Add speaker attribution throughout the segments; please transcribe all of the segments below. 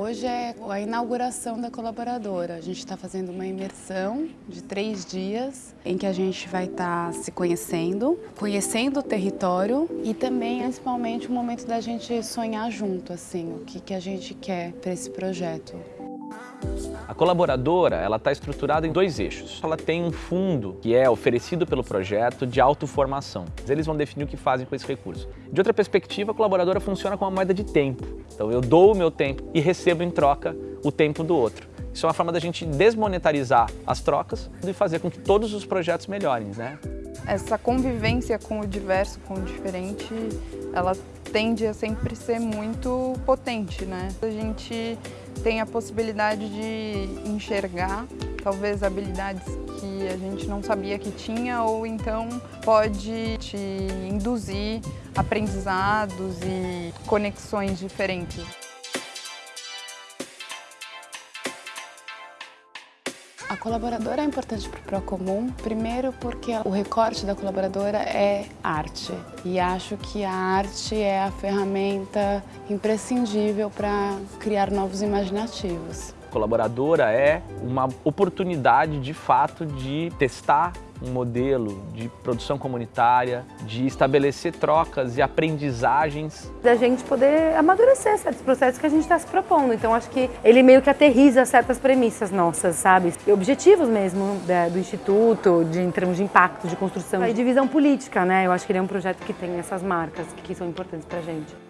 Speaker 1: Hoje é a inauguração da colaboradora. A gente está fazendo uma imersão de três dias em que a gente vai estar tá se conhecendo, conhecendo o território e também, principalmente, o momento da gente sonhar junto, assim, o que, que a gente quer para esse projeto.
Speaker 2: A colaboradora ela está estruturada em dois eixos. Ela tem um fundo que é oferecido pelo projeto de autoformação. Eles vão definir o que fazem com esse recurso. De outra perspectiva, a colaboradora funciona como uma moeda de tempo. Então eu dou o meu tempo e recebo em troca o tempo do outro. Isso é uma forma da gente desmonetarizar as trocas e fazer com que todos os projetos melhorem, né?
Speaker 3: Essa convivência com o diverso, com o diferente, ela tende a sempre ser muito potente, né? A gente tem a possibilidade de enxergar talvez habilidades que a gente não sabia que tinha ou então pode te induzir aprendizados e conexões diferentes.
Speaker 1: A colaboradora é importante para o Procomum, primeiro porque o recorte da colaboradora é arte. E acho que a arte é a ferramenta imprescindível para criar novos imaginativos.
Speaker 2: Colaboradora é uma oportunidade, de fato, de testar um modelo de produção comunitária, de estabelecer trocas e aprendizagens.
Speaker 4: Da gente poder amadurecer certos processos que a gente está se propondo. Então acho que ele meio que aterriza certas premissas nossas, sabe? E objetivos mesmo né, do Instituto, de, em termos de impacto, de construção e de visão política, né? Eu acho que ele é um projeto que tem essas marcas que são importantes para a gente.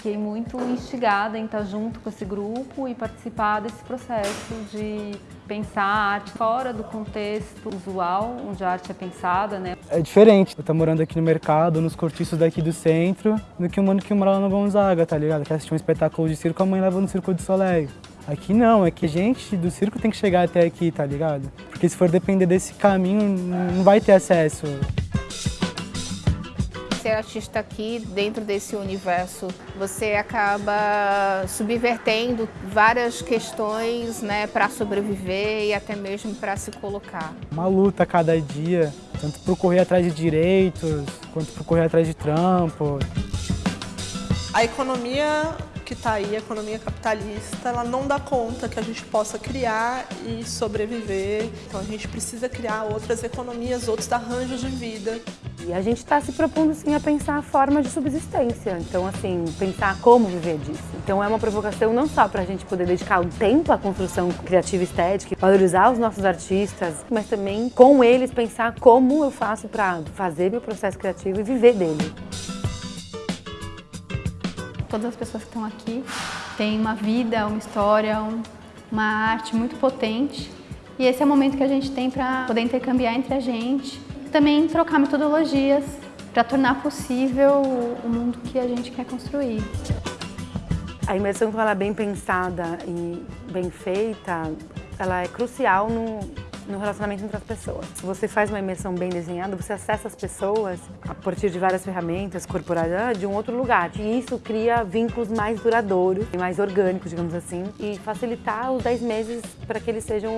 Speaker 5: Fiquei muito instigada em estar junto com esse grupo e participar desse processo de pensar a arte fora do contexto usual, onde a arte é pensada, né?
Speaker 6: É diferente, eu tô morando aqui no mercado, nos cortiços daqui do centro, do que o mano que mora lá no Gonzaga, tá ligado? Que assistiu um espetáculo de circo, a mãe leva no Circo de Soleil. Aqui não, é que gente do circo tem que chegar até aqui, tá ligado? Porque se for depender desse caminho, não vai ter acesso
Speaker 7: ser artista aqui, dentro desse universo, você acaba subvertendo várias questões né, para sobreviver e até mesmo para se colocar.
Speaker 6: Uma luta a cada dia, tanto para correr atrás de direitos, quanto para correr atrás de trampo.
Speaker 8: A economia que está aí, a economia capitalista, ela não dá conta que a gente possa criar e sobreviver. Então a gente precisa criar outras economias, outros arranjos de vida.
Speaker 4: E a gente está se propondo sim a pensar a forma de subsistência, então assim, pensar como viver disso. Então é uma provocação não só para a gente poder dedicar um tempo à construção criativa e estética, valorizar os nossos artistas, mas também com eles pensar como eu faço para fazer meu processo criativo e viver dele.
Speaker 9: Todas as pessoas que estão aqui têm uma vida, uma história, uma arte muito potente e esse é o momento que a gente tem para poder intercambiar entre a gente também trocar metodologias para tornar possível o mundo que a gente quer construir.
Speaker 4: A imersão, quando ela é bem pensada e bem feita, ela é crucial no, no relacionamento entre as pessoas. Se você faz uma imersão bem desenhada, você acessa as pessoas a partir de várias ferramentas corporais de um outro lugar. E isso cria vínculos mais duradouros e mais orgânicos, digamos assim, e facilitar os 10 meses para que eles sejam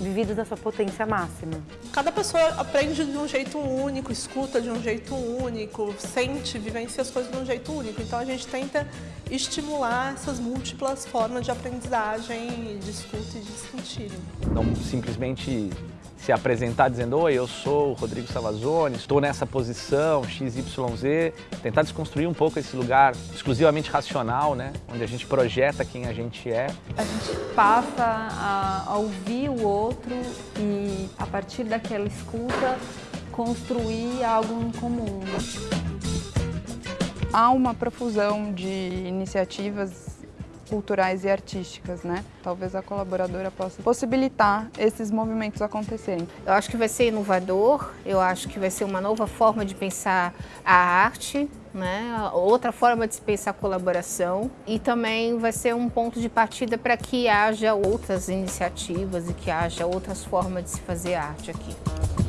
Speaker 4: vividos na sua potência máxima.
Speaker 8: Cada pessoa aprende de um jeito único, escuta de um jeito único, sente, vivencia as coisas de um jeito único. Então a gente tenta estimular essas múltiplas formas de aprendizagem, de escuta e de sentir.
Speaker 2: Não simplesmente se apresentar dizendo Oi, eu sou o Rodrigo Savazone, estou nessa posição, XYZ, tentar desconstruir um pouco esse lugar exclusivamente racional, né? Onde a gente projeta quem a gente é.
Speaker 5: A gente passa a, ouvir o outro e, a partir daquela escuta, construir algo em comum.
Speaker 3: Há uma profusão de iniciativas culturais e artísticas, né? Talvez a colaboradora possa possibilitar esses movimentos acontecerem.
Speaker 7: Eu acho que vai ser inovador, eu acho que vai ser uma nova forma de pensar a arte, né? outra forma de se pensar a colaboração e também vai ser um ponto de partida para que haja outras iniciativas e que haja outras formas de se fazer arte aqui.